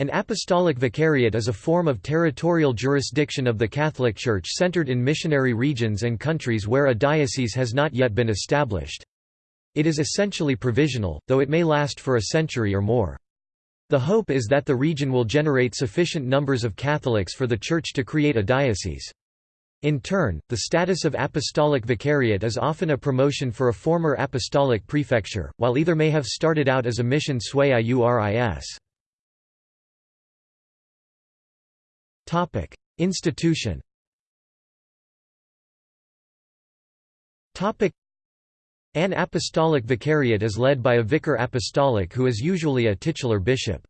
An apostolic vicariate is a form of territorial jurisdiction of the Catholic Church centered in missionary regions and countries where a diocese has not yet been established. It is essentially provisional, though it may last for a century or more. The hope is that the region will generate sufficient numbers of Catholics for the Church to create a diocese. In turn, the status of apostolic vicariate is often a promotion for a former apostolic prefecture, while either may have started out as a mission sui iuris. Topic: Institution. Topic: An apostolic vicariate is led by a vicar apostolic who is usually a titular bishop.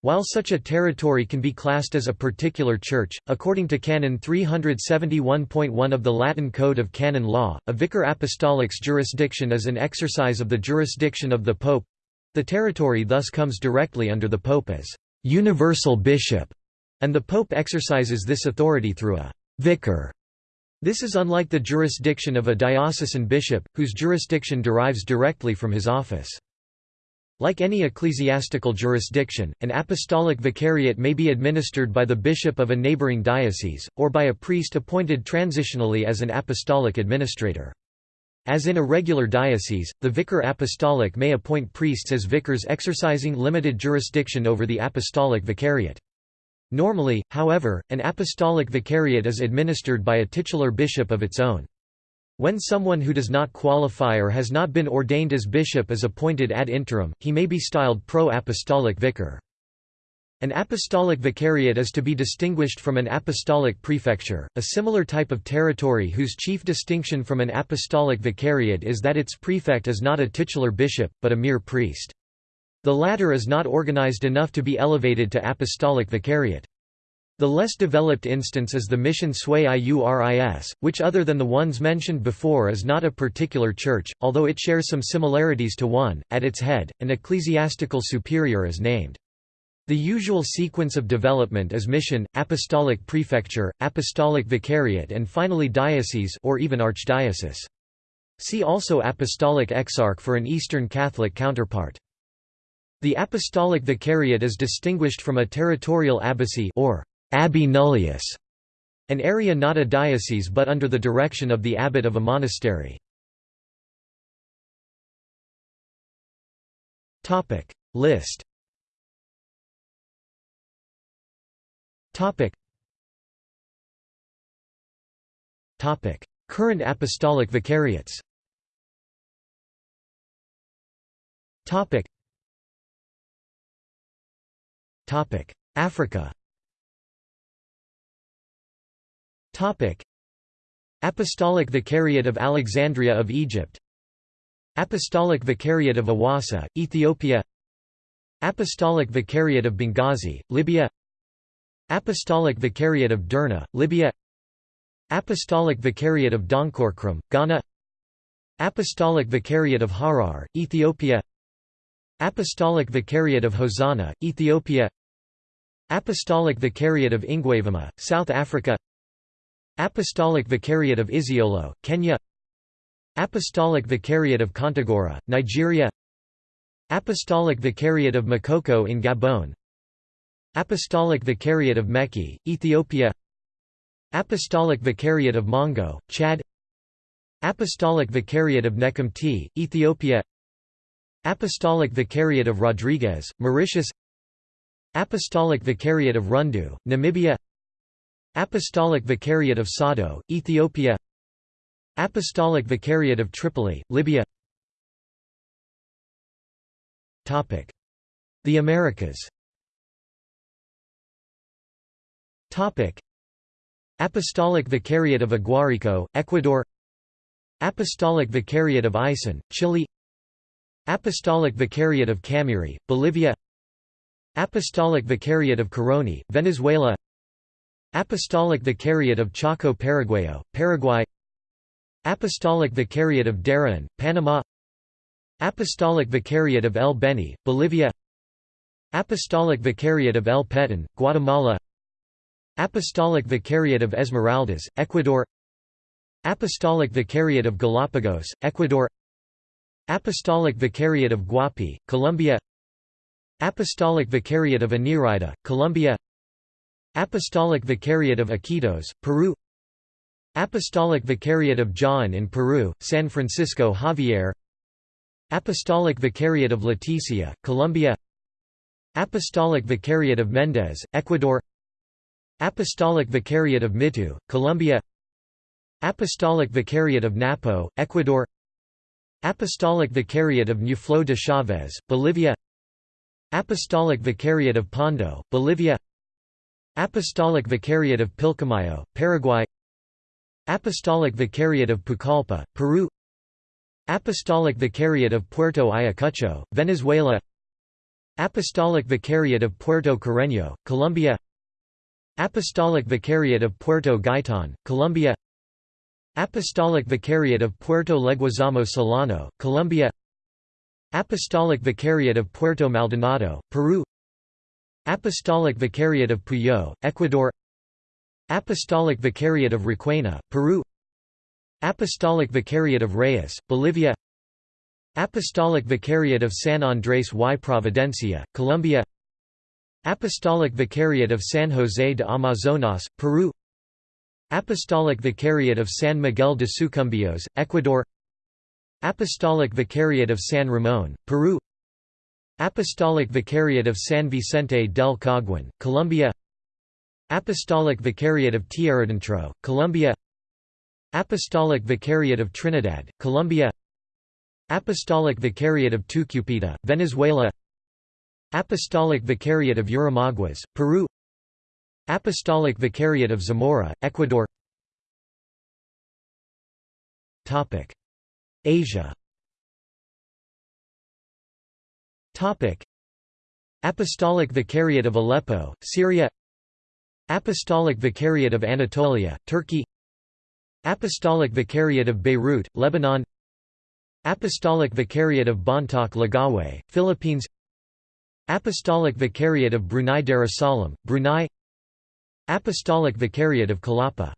While such a territory can be classed as a particular church, according to Canon 371.1 of the Latin Code of Canon Law, a vicar apostolic's jurisdiction is an exercise of the jurisdiction of the pope. The territory thus comes directly under the pope as universal bishop and the Pope exercises this authority through a vicar. This is unlike the jurisdiction of a diocesan bishop, whose jurisdiction derives directly from his office. Like any ecclesiastical jurisdiction, an apostolic vicariate may be administered by the bishop of a neighboring diocese, or by a priest appointed transitionally as an apostolic administrator. As in a regular diocese, the vicar apostolic may appoint priests as vicars exercising limited jurisdiction over the apostolic vicariate. Normally, however, an apostolic vicariate is administered by a titular bishop of its own. When someone who does not qualify or has not been ordained as bishop is appointed ad interim, he may be styled pro-apostolic vicar. An apostolic vicariate is to be distinguished from an apostolic prefecture, a similar type of territory whose chief distinction from an apostolic vicariate is that its prefect is not a titular bishop, but a mere priest. The latter is not organized enough to be elevated to apostolic vicariate. The less developed instance is the mission sui iuris, which other than the ones mentioned before is not a particular church, although it shares some similarities to one. At its head, an ecclesiastical superior is named. The usual sequence of development is mission, apostolic prefecture, apostolic vicariate and finally diocese or even archdiocese. See also apostolic exarch for an Eastern Catholic counterpart. The apostolic vicariate is distinguished from a territorial abbacy or abbey nullius, an area not a diocese but under the direction of the abbot of a monastery. Topic. List. Topic. Topic. Current apostolic vicariates. Topic Africa. Apostolic Vicariate of Alexandria of Egypt. Apostolic Vicariate of Awassa, Ethiopia. Apostolic Vicariate of Benghazi, Libya. Apostolic Vicariate of Derna, Libya. Apostolic Vicariate of Donkorkrom, Ghana. Apostolic Vicariate of Harar, Ethiopia. Apostolic Vicariate of Hosanna, Ethiopia Apostolic Vicariate of Ingwavuma, South Africa. Apostolic Vicariate of Isiolo, Kenya. Apostolic Vicariate of Kontagora, Nigeria. Apostolic Vicariate of Makokou in Gabon. Apostolic Vicariate of Meki, Ethiopia. Apostolic Vicariate of Mongo, Chad. Apostolic Vicariate of Nekemte, Ethiopia. Apostolic Vicariate of Rodrigues, Mauritius Apostolic Vicariate of Rundu, Namibia. Apostolic Vicariate of Soddo, Ethiopia. Apostolic Vicariate of Tripoli, Libya. The Americas. Apostolic Vicariate of Aguarico, Ecuador. Apostolic Vicariate of Aysén, Chile. Apostolic Vicariate of Camiri, Bolivia Apostolic Vicariate of Caroni, Venezuela Apostolic Vicariate of Chaco Paraguayo, Paraguay Apostolic Vicariate of Darien, Panama Apostolic Vicariate of El Beni, Bolivia Apostolic Vicariate of El Petén, Guatemala Apostolic Vicariate of Esmeraldas, Ecuador Apostolic Vicariate of Galapagos, Ecuador Apostolic Vicariate of Guapi, Colombia Apostolic Vicariate of Inírida, Colombia. Apostolic Vicariate of Iquitos, Peru. Apostolic Vicariate of Jaén in Peru, San Francisco Javier. Apostolic Vicariate of Leticia, Colombia. Apostolic Vicariate of Mendez, Ecuador. Apostolic Vicariate of Mitu, Colombia. Apostolic Vicariate of Napo, Ecuador. Apostolic Vicariate of Ñuflo de Chavez, Bolivia Apostolic Vicariate of Pando, Bolivia Apostolic Vicariate of Pilcomayo, Paraguay Apostolic Vicariate of Pucallpa, Peru Apostolic Vicariate of Puerto Ayacucho, Venezuela Apostolic Vicariate of Puerto Carreño, Colombia Apostolic Vicariate of Puerto Gaitan, Colombia Apostolic Vicariate of Puerto Leguizamo Solano, Colombia Apostolic Vicariate of Puerto Maldonado, Peru. Apostolic Vicariate of Puyo, Ecuador. Apostolic Vicariate of Requena, Peru. Apostolic Vicariate of Reyes, Bolivia. Apostolic Vicariate of San Andrés y Providencia, Colombia. Apostolic Vicariate of San José de Amazonas, Peru. Apostolic Vicariate of San Miguel de Sucumbíos, Ecuador Apostolic Vicariate of San Ramón, Peru. Apostolic Vicariate of San Vicente del Caguán, Colombia. Apostolic Vicariate of Tierradentro, Colombia. Apostolic Vicariate of Trinidad, Colombia. Apostolic Vicariate of Tucupita, Venezuela. Apostolic Vicariate of Yurimaguas, Peru. Apostolic Vicariate of Zamora, Ecuador Asia. Apostolic Vicariate of Aleppo, Syria. Apostolic Vicariate of Anatolia, Turkey. Apostolic Vicariate of Beirut, Lebanon. Apostolic Vicariate of Bontoc Lagawe, Philippines. Apostolic Vicariate of Brunei Darussalam, Brunei. Apostolic Vicariate of Kalapa.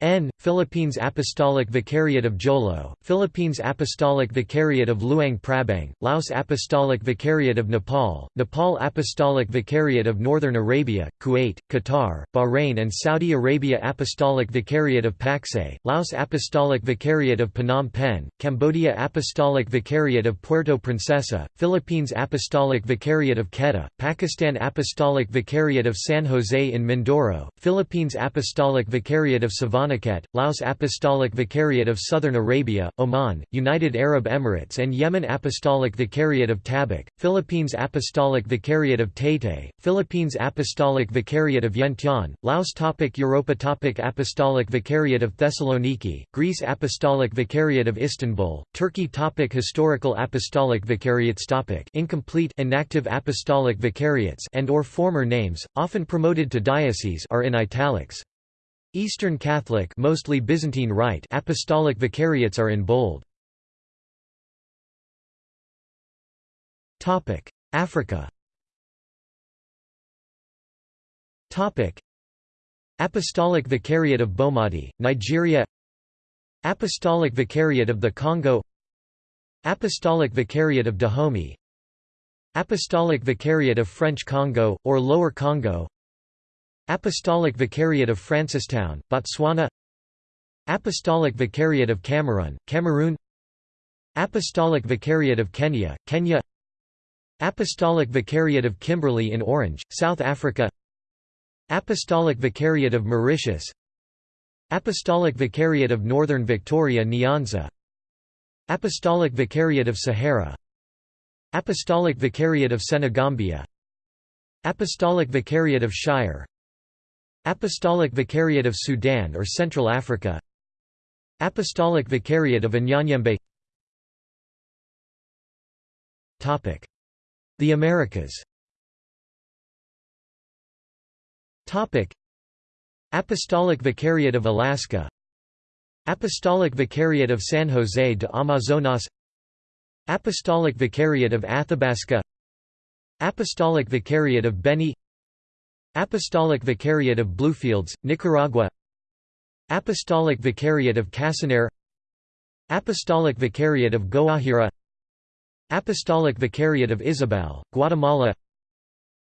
N. Philippines Apostolic Vicariate of Jolo, Philippines Apostolic Vicariate of Luang Prabang, Laos Apostolic Vicariate of Nepal, Nepal Apostolic Vicariate of Northern Arabia, Kuwait, Qatar, Bahrain and Saudi Arabia Apostolic Vicariate of Pakse, Laos Apostolic Vicariate of Phnom Penh, Cambodia Apostolic Vicariate of Puerto Princesa, Philippines Apostolic Vicariate of Quetta, Pakistan Apostolic Vicariate of San Jose in Mindoro, Philippines Apostolic Vicariate of Bonicat, Laos Apostolic Vicariate of Southern Arabia, Oman, United Arab Emirates and Yemen Apostolic Vicariate of Tabuk, Philippines Apostolic Vicariate of Taytay, Philippines Apostolic Vicariate of Vientiane, Laos topic Europa topic Apostolic Vicariate of Thessaloniki, Greece Apostolic Vicariate of Istanbul, Turkey topic Historical Apostolic Vicariates topic Incomplete inactive Apostolic Vicariates and or former names, often promoted to diocese are in italics. Eastern Catholic mostly Byzantine Rite apostolic vicariates are in bold. Topic: Africa. Topic: Apostolic Vicariate of Bomadi, Nigeria. Apostolic Vicariate of the Congo. Apostolic Vicariate of Dahomey. Apostolic Vicariate of French Congo or Lower Congo. Apostolic Vicariate of Francistown, Botswana. Apostolic Vicariate of Cameroon, Cameroon. Apostolic Vicariate of Kenya, Kenya. Apostolic Vicariate of Kimberley in Orange, South Africa. Apostolic Vicariate of Mauritius. Apostolic Vicariate of Northern Victoria Nyanza. Apostolic Vicariate of Sahara. Apostolic Vicariate of Senegambia. Apostolic Vicariate of Shire Apostolic Vicariate of Sudan or Central Africa. Apostolic Vicariate of Unyanyembe. The Americas. Apostolic Vicariate of Alaska. Apostolic Vicariate of San Jose de Amazonas. Apostolic Vicariate of Athabasca. Apostolic Vicariate of Beni Apostolic Vicariate of Bluefields, Nicaragua. Apostolic Vicariate of Casanare Apostolic Vicariate of Guajira. Apostolic Vicariate of Izabal, Guatemala.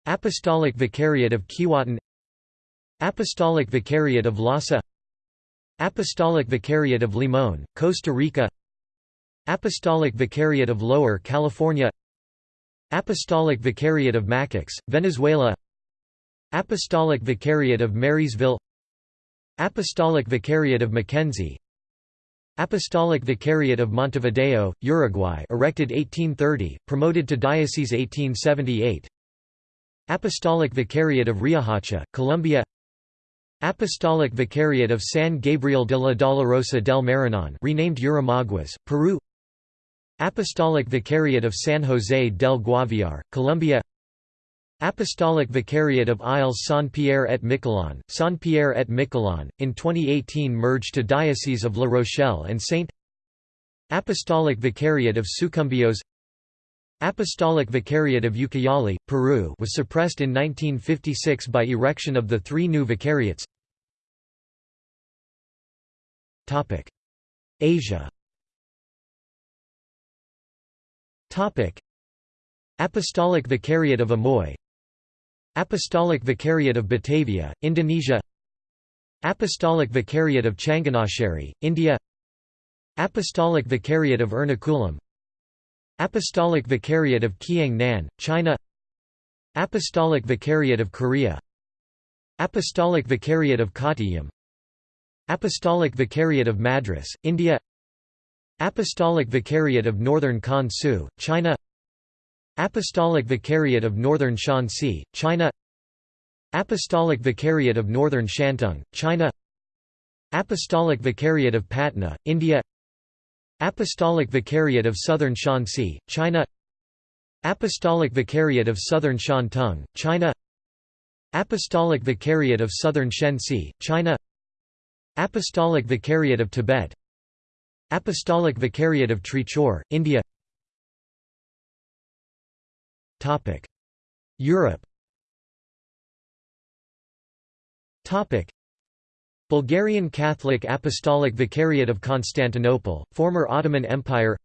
Apostolic Vicariate of Keewatin Apostolic Vicariate of Lhasa. Apostolic Vicariate of Limon, Costa Rica. Apostolic Vicariate of Lower California. Apostolic Vicariate of Macax, Venezuela Apostolic Vicariate of Marysville. Apostolic Vicariate of Mackenzie. Apostolic Vicariate of Montevideo, Uruguay erected 1830, promoted to diocese 1878 Apostolic Vicariate of Riohacha, Colombia. Apostolic Vicariate of San Gabriel de la Dolorosa del Maranon renamed Yurimaguas, Peru. Apostolic Vicariate of San José del Guaviare, Colombia Apostolic Vicariate of Isles Saint-Pierre et Miquelon, Saint-Pierre et Miquelon, in 2018 merged to Diocese of La Rochelle and Saint Apostolic Vicariate of Sucumbios Apostolic Vicariate of Ucayali, Peru was suppressed in 1956 by erection of the three new vicariates. Asia. Apostolic Vicariate of Amoy Apostolic Vicariate of Batavia, Indonesia Apostolic Vicariate of Changanasheri, India Apostolic Vicariate of Ernakulam Apostolic Vicariate of Kiang Nan, China Apostolic Vicariate of Korea Apostolic Vicariate of Kottayam Apostolic Vicariate of Madras, India Apostolic Vicariate of Northern Kansu, China Apostolic Vicariate of Northern Shanxi, China. Apostolic Vicariate of Northern Shantung, China. Apostolic Vicariate of Patna, India. Apostolic Vicariate of Southern Shanxi, China. Apostolic Vicariate of Southern Shantung, China. Apostolic Vicariate of Southern Shenxi, China. Apostolic Vicariate of Tibet. Apostolic Vicariate of Trichur, India Europe. Bulgarian Catholic Apostolic Vicariate of Constantinople, former Ottoman Empire.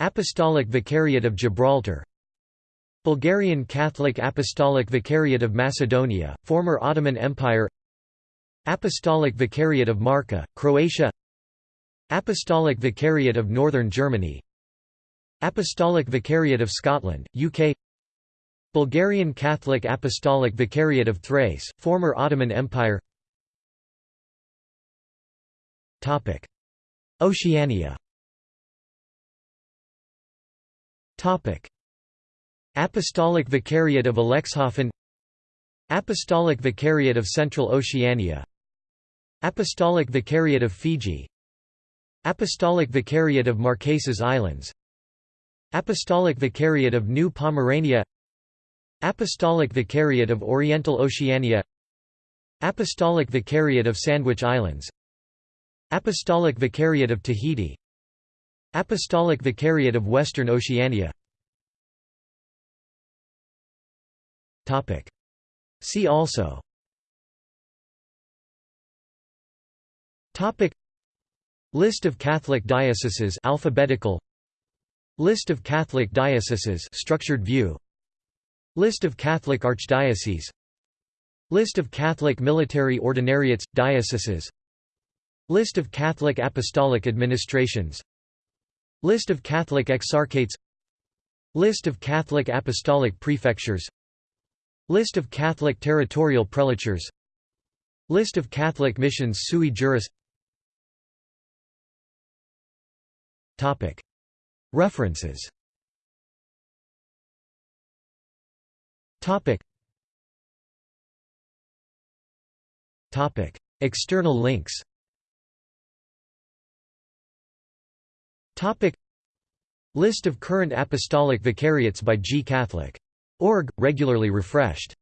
Apostolic Vicariate of Gibraltar. Bulgarian Catholic Apostolic Vicariate of Macedonia, former Ottoman Empire. Apostolic Vicariate of Marka, Croatia. Apostolic Vicariate of Northern Germany Apostolic Vicariate of Scotland, UK Bulgarian Catholic Apostolic Vicariate of Thrace, former Ottoman Empire. Oceania. Apostolic Vicariate of Alexishafen Apostolic Vicariate of Central Oceania. Apostolic Vicariate of Fiji. Apostolic Vicariate of Marquesas Islands Apostolic Vicariate of New Pomerania Apostolic Vicariate of Oriental Oceania Apostolic Vicariate of Sandwich Islands Apostolic Vicariate of Tahiti Apostolic Vicariate of Western Oceania See also List of Catholic dioceses alphabetical List of Catholic dioceses structured view. List of Catholic archdioceses. List of Catholic military ordinariates dioceses. List of Catholic apostolic administrations. List of Catholic exarchates. List of Catholic apostolic prefectures. List of Catholic territorial prelatures. List of Catholic missions sui juris References. External links. List of current apostolic vicariates by G Catholic. Org, regularly refreshed